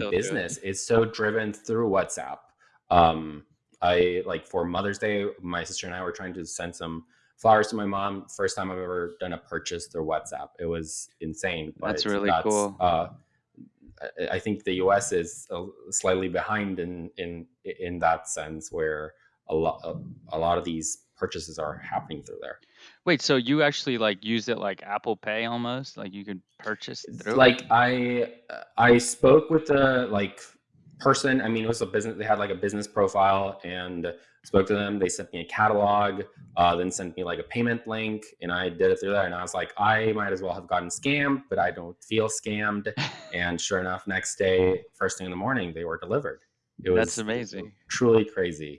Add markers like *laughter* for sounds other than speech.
still do it. business is so driven through WhatsApp. Um, I like for Mother's Day, my sister and I were trying to send some flowers to my mom. First time I've ever done a purchase through WhatsApp. It was insane, That's really that's cool. uh, I think the US is slightly behind in in in that sense, where a lot a lot of these purchases are happening through there. Wait, so you actually like use it like Apple Pay almost? Like you could purchase through like I I spoke with the like person. I mean, it was a business. They had like a business profile, and spoke to them. They sent me a catalog, uh, then sent me like a payment link, and I did it through that. And I was like, I might as well have gotten scammed, but I don't feel scammed. *laughs* And sure enough, next day, first thing in the morning, they were delivered. It That's amazing. truly crazy.